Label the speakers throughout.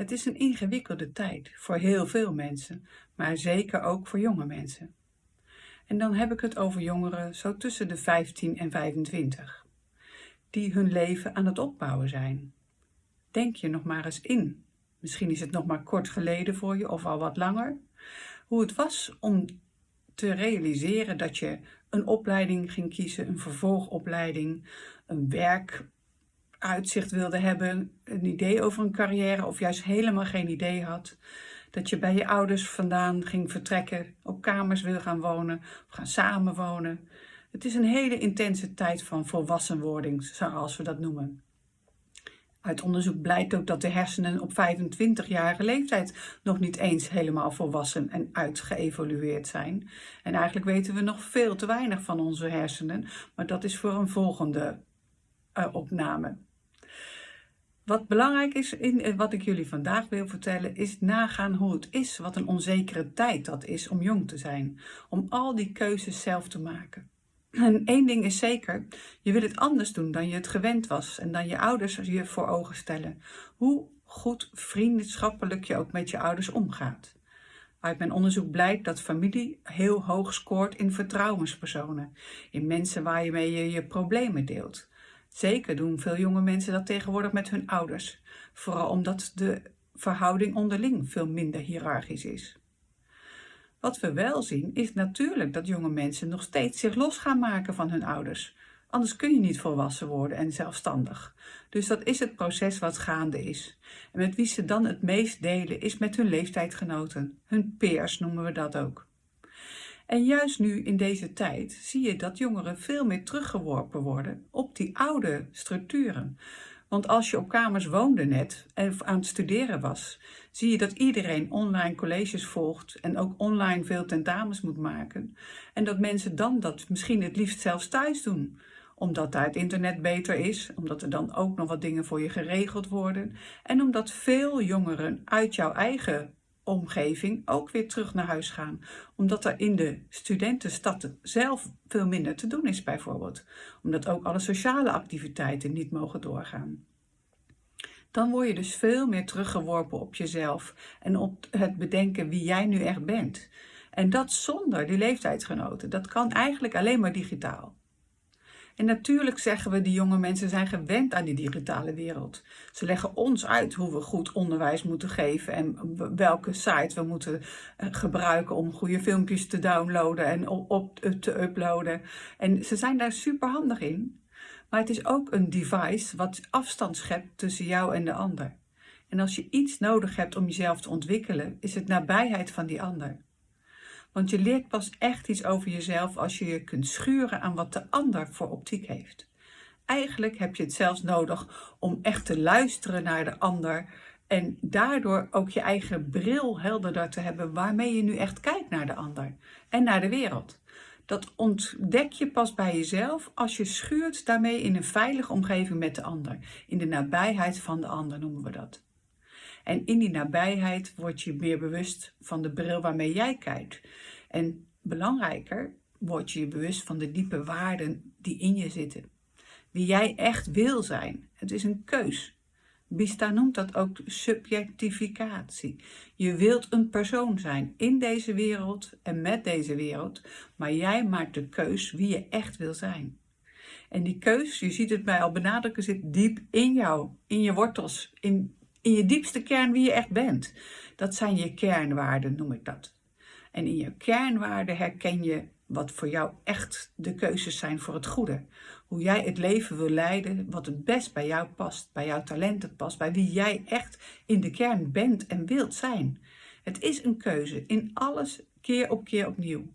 Speaker 1: Het is een ingewikkelde tijd voor heel veel mensen, maar zeker ook voor jonge mensen. En dan heb ik het over jongeren zo tussen de 15 en 25, die hun leven aan het opbouwen zijn. Denk je nog maar eens in, misschien is het nog maar kort geleden voor je of al wat langer, hoe het was om te realiseren dat je een opleiding ging kiezen, een vervolgopleiding, een werk uitzicht wilde hebben, een idee over een carrière of juist helemaal geen idee had. Dat je bij je ouders vandaan ging vertrekken, op kamers wil gaan wonen of gaan samenwonen. Het is een hele intense tijd van volwassenwording, zoals we dat noemen. Uit onderzoek blijkt ook dat de hersenen op 25-jarige leeftijd nog niet eens helemaal volwassen en uitgeëvolueerd zijn. En eigenlijk weten we nog veel te weinig van onze hersenen, maar dat is voor een volgende uh, opname. Wat belangrijk is, in, eh, wat ik jullie vandaag wil vertellen, is nagaan hoe het is, wat een onzekere tijd dat is om jong te zijn. Om al die keuzes zelf te maken. En één ding is zeker, je wil het anders doen dan je het gewend was en dan je ouders je voor ogen stellen. Hoe goed vriendschappelijk je ook met je ouders omgaat. Uit mijn onderzoek blijkt dat familie heel hoog scoort in vertrouwenspersonen. In mensen waar je mee je, je problemen deelt. Zeker doen veel jonge mensen dat tegenwoordig met hun ouders. Vooral omdat de verhouding onderling veel minder hiërarchisch is. Wat we wel zien is natuurlijk dat jonge mensen nog steeds zich los gaan maken van hun ouders. Anders kun je niet volwassen worden en zelfstandig. Dus dat is het proces wat gaande is. En met wie ze dan het meest delen is met hun leeftijdgenoten. Hun peers noemen we dat ook. En juist nu in deze tijd zie je dat jongeren veel meer teruggeworpen worden op die oude structuren. Want als je op kamers woonde net en aan het studeren was, zie je dat iedereen online colleges volgt en ook online veel tentamens moet maken. En dat mensen dan dat misschien het liefst zelfs thuis doen. Omdat daar het internet beter is, omdat er dan ook nog wat dingen voor je geregeld worden. En omdat veel jongeren uit jouw eigen omgeving ook weer terug naar huis gaan. Omdat er in de studentenstad zelf veel minder te doen is bijvoorbeeld. Omdat ook alle sociale activiteiten niet mogen doorgaan. Dan word je dus veel meer teruggeworpen op jezelf en op het bedenken wie jij nu echt bent. En dat zonder die leeftijdsgenoten. Dat kan eigenlijk alleen maar digitaal. En natuurlijk zeggen we, die jonge mensen zijn gewend aan die digitale wereld. Ze leggen ons uit hoe we goed onderwijs moeten geven en welke site we moeten eh, gebruiken om goede filmpjes te downloaden en op te uploaden. En ze zijn daar super handig in. Maar het is ook een device wat afstand schept tussen jou en de ander. En als je iets nodig hebt om jezelf te ontwikkelen, is het nabijheid van die ander. Want je leert pas echt iets over jezelf als je je kunt schuren aan wat de ander voor optiek heeft. Eigenlijk heb je het zelfs nodig om echt te luisteren naar de ander en daardoor ook je eigen bril helderder te hebben waarmee je nu echt kijkt naar de ander en naar de wereld. Dat ontdek je pas bij jezelf als je schuurt daarmee in een veilige omgeving met de ander. In de nabijheid van de ander noemen we dat. En in die nabijheid word je meer bewust van de bril waarmee jij kijkt. En belangrijker, word je je bewust van de diepe waarden die in je zitten. Wie jij echt wil zijn. Het is een keus. Bista noemt dat ook subjectificatie. Je wilt een persoon zijn in deze wereld en met deze wereld, maar jij maakt de keus wie je echt wil zijn. En die keus, je ziet het mij al benadrukken, zit diep in jou, in je wortels, in in je diepste kern wie je echt bent. Dat zijn je kernwaarden, noem ik dat. En in je kernwaarden herken je wat voor jou echt de keuzes zijn voor het goede. Hoe jij het leven wil leiden, wat het best bij jou past, bij jouw talenten past, bij wie jij echt in de kern bent en wilt zijn. Het is een keuze in alles keer op keer opnieuw.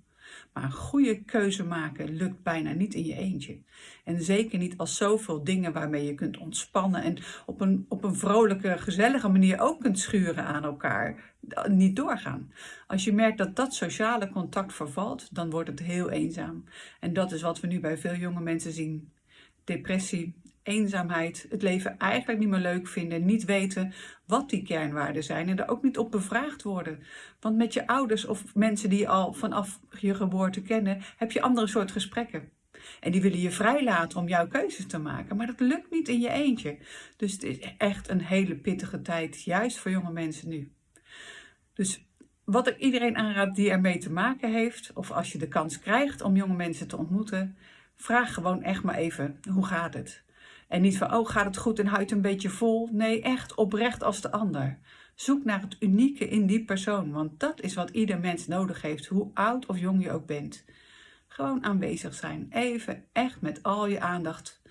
Speaker 1: Maar een goede keuze maken lukt bijna niet in je eentje. En zeker niet als zoveel dingen waarmee je kunt ontspannen en op een, op een vrolijke, gezellige manier ook kunt schuren aan elkaar, niet doorgaan. Als je merkt dat dat sociale contact vervalt, dan wordt het heel eenzaam. En dat is wat we nu bij veel jonge mensen zien. Depressie, eenzaamheid, het leven eigenlijk niet meer leuk vinden, niet weten wat die kernwaarden zijn en er ook niet op bevraagd worden. Want met je ouders of mensen die je al vanaf je geboorte kennen, heb je andere soort gesprekken. En die willen je vrijlaten om jouw keuzes te maken. Maar dat lukt niet in je eentje. Dus het is echt een hele pittige tijd, juist voor jonge mensen nu. Dus wat ik iedereen aanraad die ermee te maken heeft, of als je de kans krijgt om jonge mensen te ontmoeten, vraag gewoon echt maar even, hoe gaat het? En niet van, oh gaat het goed en huid een beetje vol? Nee, echt oprecht als de ander. Zoek naar het unieke in die persoon, want dat is wat ieder mens nodig heeft, hoe oud of jong je ook bent. Gewoon aanwezig zijn, even echt met al je aandacht.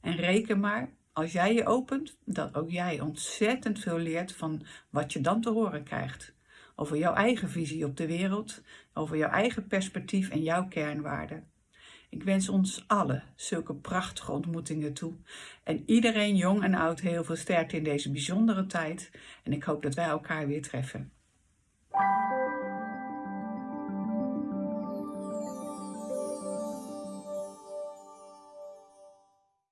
Speaker 1: En reken maar, als jij je opent, dat ook jij ontzettend veel leert van wat je dan te horen krijgt. Over jouw eigen visie op de wereld, over jouw eigen perspectief en jouw kernwaarden. Ik wens ons allen zulke prachtige ontmoetingen toe. En iedereen, jong en oud, heel veel sterkte in deze bijzondere tijd. En ik hoop dat wij elkaar weer treffen.